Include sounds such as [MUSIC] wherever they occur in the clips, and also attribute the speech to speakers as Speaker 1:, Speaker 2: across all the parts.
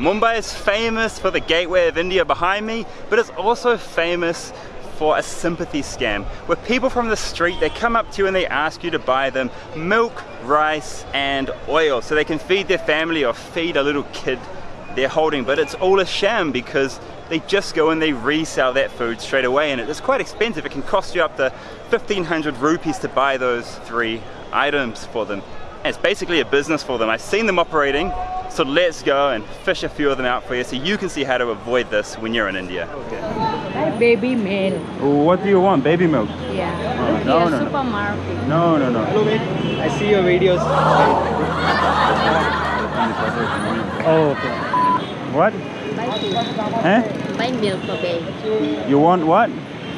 Speaker 1: Mumbai is famous for the gateway of India behind me, but it's also famous for a sympathy scam where people from the street they come up to you and they ask you to buy them milk rice and oil so they can feed their family or feed a little kid they're holding. But it's all a sham because they just go and they resell that food straight away and it's quite expensive. It can cost you up to 1500 rupees to buy those three items for them. It's basically a business for them. I've seen them operating so let's go and fish a few of them out for you so you can see how to avoid this when you're in India.
Speaker 2: Okay. Baby milk.
Speaker 1: What do you want? Baby milk?
Speaker 2: Yeah.
Speaker 1: Oh,
Speaker 2: Look
Speaker 1: no,
Speaker 2: here,
Speaker 1: no, no.
Speaker 2: supermarket.
Speaker 1: No, no, no.
Speaker 3: Hello mate, I see your videos. [LAUGHS]
Speaker 1: Oh, okay. What?
Speaker 2: Buy food.
Speaker 1: Huh?
Speaker 2: Buy milk for baby.
Speaker 1: You want what?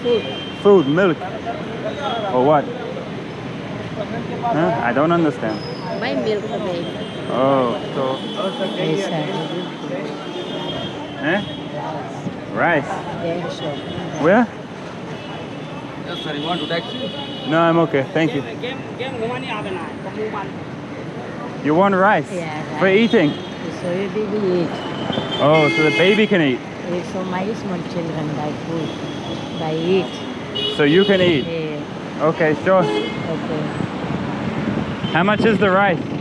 Speaker 2: Food.
Speaker 1: Food, milk. Or what? Huh? I don't understand.
Speaker 2: Buy milk for baby.
Speaker 1: Oh, so.
Speaker 2: Yes, sir.
Speaker 1: Eh? Rice.
Speaker 2: Yeah, sure.
Speaker 1: Where?
Speaker 3: Yes sir, you want to taxi?
Speaker 1: No, I'm okay. Thank you. You want rice?
Speaker 2: Yeah,
Speaker 1: For eating?
Speaker 2: So you baby eat.
Speaker 1: Oh, so the baby can eat.
Speaker 2: So my small children buy food. Buy eat.
Speaker 1: So you can eat.
Speaker 2: Yeah.
Speaker 1: Okay, sure.
Speaker 2: Okay.
Speaker 1: How much is the rice?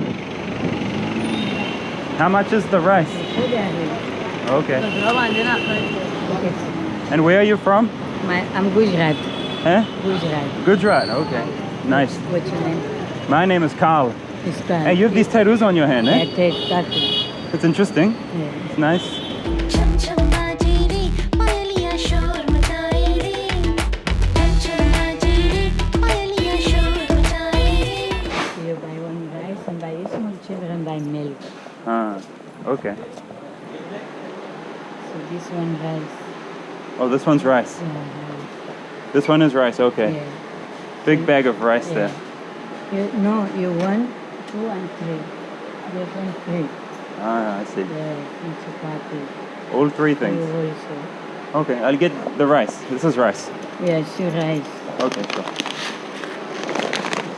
Speaker 1: How much is the rice? Okay. And where are you from?
Speaker 2: My, I'm Gujarat.
Speaker 1: Huh?
Speaker 2: Gujarat.
Speaker 1: Gujarat. Okay. Nice.
Speaker 2: What's your name?
Speaker 1: My name is Carl.
Speaker 2: It's Khan.
Speaker 1: Hey, you have these tattoos on your hand, eh?
Speaker 2: Yeah, take tattoo.
Speaker 1: It's interesting.
Speaker 2: Yeah.
Speaker 1: It's nice. Okay.
Speaker 2: So this one rice.
Speaker 1: Oh, this one's rice.
Speaker 2: Yeah, rice.
Speaker 1: This one is rice. Okay.
Speaker 2: Yeah.
Speaker 1: Big bag of rice
Speaker 2: Yeah.
Speaker 1: there.
Speaker 2: You, no, you want two and three. This one three.
Speaker 1: Ah, I see.
Speaker 2: Yeah.
Speaker 1: All three things. Okay, I'll get the rice. This is rice.
Speaker 2: Yes, you rice.
Speaker 1: Okay, sure.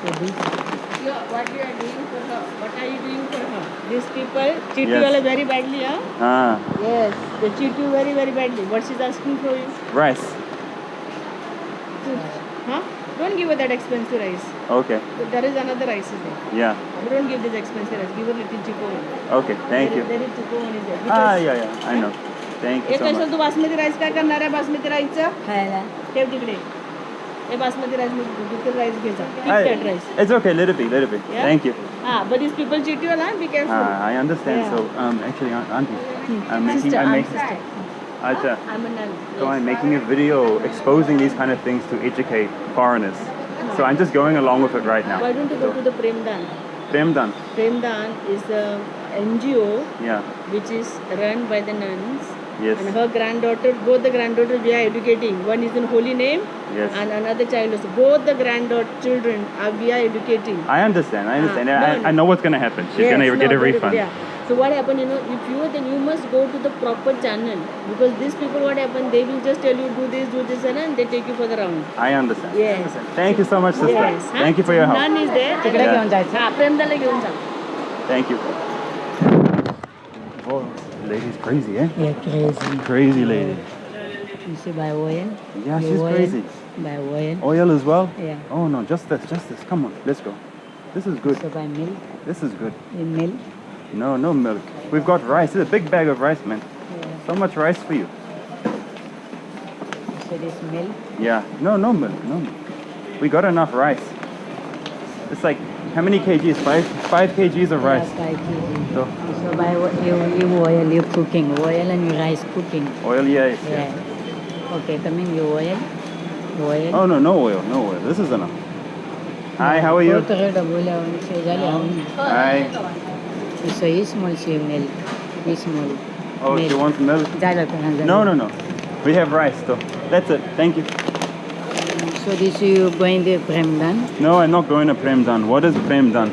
Speaker 2: So this
Speaker 4: what you are doing for her? What are you doing for her? These people cheat
Speaker 1: Yes.
Speaker 4: you all very badly, huh?
Speaker 1: Ah,
Speaker 4: Yes, they cheat you very, very badly. What she's asking for you?
Speaker 1: rice.
Speaker 4: Huh? Don't give her that expensive rice.
Speaker 1: Okay.
Speaker 4: But there is another rice is there.
Speaker 1: Yeah.
Speaker 4: You don't give this expensive rice. Give her little cheaper one.
Speaker 1: Okay, thank
Speaker 4: There
Speaker 1: you.
Speaker 4: is- There is cheaper one is there.
Speaker 1: Ah,
Speaker 4: Because
Speaker 1: yeah, yeah. I know. Thank you
Speaker 4: एक
Speaker 1: so
Speaker 4: असेल
Speaker 1: much.
Speaker 4: तू basmati rice काय करणार आहे बासमती राईसचं
Speaker 2: खायला.
Speaker 4: ठेव तिकडे हे basmati rice दुसरं राईस घ्यायचा
Speaker 1: I-
Speaker 4: that rice.
Speaker 1: it's okay, little bit, little bit.
Speaker 4: Yeah?
Speaker 1: Thank you.
Speaker 4: Ah, but these people cheat you all, huh? Be careful.
Speaker 1: Ah, I understand.
Speaker 4: Yeah.
Speaker 1: So, um, actually, Aunt- Auntie, I'm making,
Speaker 4: sister,
Speaker 1: I'm
Speaker 4: I'm
Speaker 1: making,
Speaker 4: sister.
Speaker 1: Acha,
Speaker 4: I'm a nun.
Speaker 1: so I'm making a video exposing these kind of things to educate foreigners. So I'm just going along with it right now.
Speaker 4: Why don't you go to the Premdan?
Speaker 1: Premdan.
Speaker 4: Premdan is a NGO
Speaker 1: Yeah.
Speaker 4: which is run by the nuns.
Speaker 1: Yes.
Speaker 4: And her granddaughter, both the granddaughters we are educating. One is in holy name
Speaker 1: yes.
Speaker 4: and another child also. Both the granddaughter children are, we are educating.
Speaker 1: I understand, I ah, understand.
Speaker 4: Uh,
Speaker 1: I, I, know what's going to happen. She's
Speaker 4: yes,
Speaker 1: going
Speaker 4: to
Speaker 1: get a refund.
Speaker 4: Yeah. So what happened, you know, if you then you must go to the proper channel because these people, what happened, they will just tell you do this, do this, and they take you for the round.
Speaker 1: I understand.
Speaker 4: Yes.
Speaker 1: I understand. Thank you so much, sister.
Speaker 4: Yes.
Speaker 1: Thank you for your help.
Speaker 4: None is there.
Speaker 1: Thank you. Oh lady's crazy, eh?
Speaker 2: Yeah, crazy.
Speaker 1: Crazy lady.
Speaker 2: You see by oil?
Speaker 1: Yeah, she's
Speaker 2: oil,
Speaker 1: crazy.
Speaker 2: By oil.
Speaker 1: Oil as well?
Speaker 2: Yeah.
Speaker 1: Oh no, just this, just this. Come on, let's go. This is good.
Speaker 2: So buy milk.
Speaker 1: This is good.
Speaker 2: You milk.
Speaker 1: No, no milk. We've got rice. It's a big bag of rice, man.
Speaker 2: Yeah.
Speaker 1: So much rice for you.
Speaker 2: So this milk.
Speaker 1: Yeah. No, no milk. No milk. We got enough rice. It's like how many kgs? Five, five kgs of rice.
Speaker 2: Yeah, five kgs.
Speaker 1: So,
Speaker 2: so by you, you oil, you cooking oil and your rice cooking.
Speaker 1: Oil, yes.
Speaker 2: Yeah. yeah. Okay, coming you oil, oil.
Speaker 1: Oh no, no oil, no oil. This is enough. Hi, how are you? Hi.
Speaker 2: So you small she milk, you small.
Speaker 1: Oh,
Speaker 2: milk.
Speaker 1: she wants milk. No, no, no. We have rice though. That's it. Thank you.
Speaker 2: So this you going the Premdan?
Speaker 1: No, I'm not going to Premdan. What is Premdan?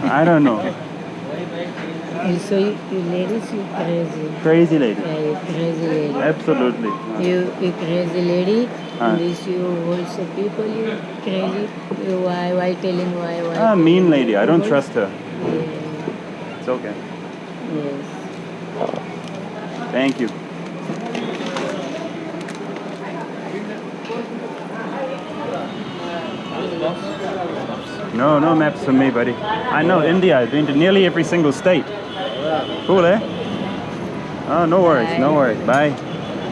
Speaker 1: [LAUGHS] I don't know.
Speaker 2: And so you, you ladies, you crazy.
Speaker 1: Crazy lady.
Speaker 2: Yeah, you crazy lady.
Speaker 1: Absolutely.
Speaker 2: You, you crazy lady. And this you also people, you crazy. You why, why telling why, why?
Speaker 1: Ah, mean lady. I don't trust her.
Speaker 2: Yeah,
Speaker 1: It's okay.
Speaker 2: yes.
Speaker 1: Thank you. No, no maps for me, buddy. I know India. I've been to nearly every single state. Cool, eh? Oh, no worries, no worries. Bye.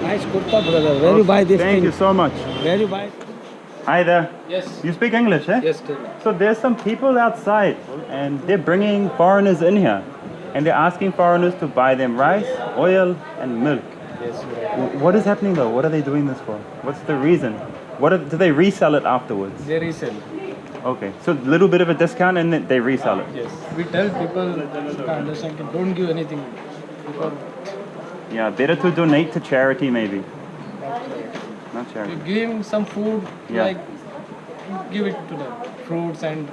Speaker 3: Nice kurta, brother. Where you buy this
Speaker 1: Thank
Speaker 3: thing?
Speaker 1: you so much.
Speaker 3: Where you buy?
Speaker 1: Hi there.
Speaker 3: Yes.
Speaker 1: You speak English, eh?
Speaker 3: Yes, tell me.
Speaker 1: So there's some people outside and they're bringing foreigners in here and they're asking foreigners to buy them rice, oil and milk.
Speaker 3: Yes.
Speaker 1: W- What is happening though? What are they doing this for? What's the reason? What are, do they resell it afterwards?
Speaker 3: They resell.
Speaker 1: Okay, so a little bit of a discount and then they resell it.
Speaker 3: Yes. We tell people understand. Don't give anything.
Speaker 1: Yeah, better to donate to charity maybe. Not
Speaker 3: you
Speaker 1: charity.
Speaker 3: give him some food,
Speaker 1: Yeah.
Speaker 3: like give it to them, fruits and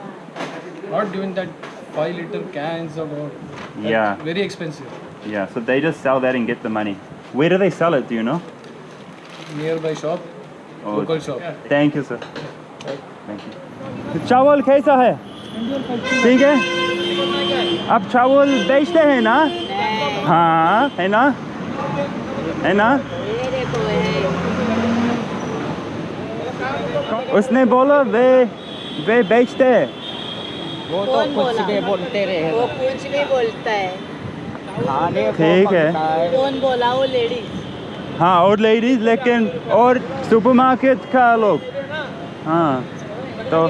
Speaker 3: not giving that five liter cans or what. That's
Speaker 1: Yeah.
Speaker 3: Very expensive.
Speaker 1: Yeah, so they just sell that and get the money. Where do they sell it? Do you know?
Speaker 3: Nearby shop, Local shop.
Speaker 1: Thank you, sir. Thank चावल कैसा है? ठीक है? आप चावल बेचते हैं ना? हाँ है ना? है ना?
Speaker 2: ये ये
Speaker 1: उसने बोला वे वे बेचते हैं।
Speaker 3: वो तो कुछ? भी बोलते रहे
Speaker 2: वो कुछ भी बोलता है।
Speaker 1: ठीक है।
Speaker 3: है।
Speaker 2: कौन बोला? वो लेडीज़।
Speaker 1: हाँ और लेडीज़ लेकिन और सुपरमार्केट का लोग। हाँ तो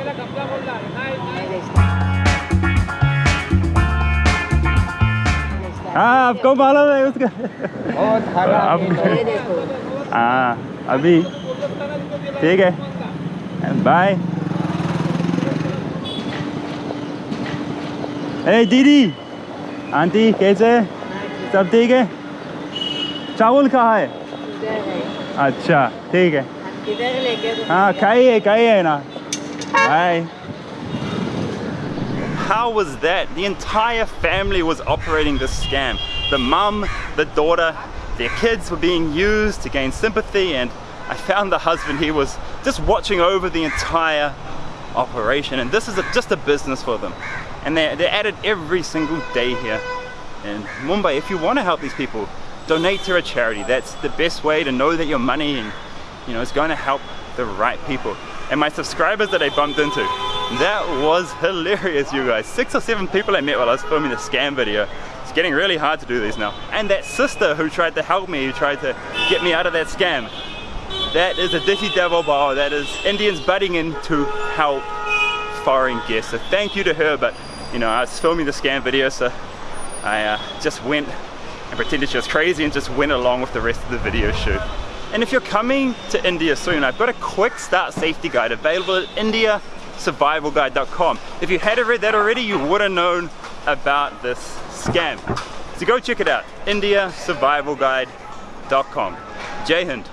Speaker 1: हाँ आपको मालूम है उसका। हाँ। अभी। ठीक है। बाय ए दीदी। आंटी कैसे? सब ठीक है? चावल कहाँ है? अच्छा ठीक है
Speaker 2: इधर लेके तो
Speaker 1: हाँ खाइए खाइए ना bye How was that? The entire family was operating this scam. The mum, the daughter, their kids were being used to gain sympathy and I found the husband, he was just watching over the entire operation and this is a, just a business for them. And they're, they're at it every single day here in Mumbai. If you want to help these people, donate to a charity. That's the best way to know that your money and you know, it's going to help the right people. And my subscribers that I bumped into, that was hilarious, you guys. Six or seven people I met while I was filming the scam video. It's getting really hard to do these now. And that sister who tried to help me, who tried to get me out of that scam, that is Atithi Devo Bhava. That is Indians butting in to help foreign guests. So thank you to her, but you know, I was filming the scam video, so I uh, just went and pretended she was crazy and just went along with the rest of the video shoot. And if you're coming to India soon, I've got a quick start safety guide available at indiasurvivalguide.com. If you hadn't read that already, you would have known about this scam. So go check it out, indiasurvivalguide.com. Jai Hind.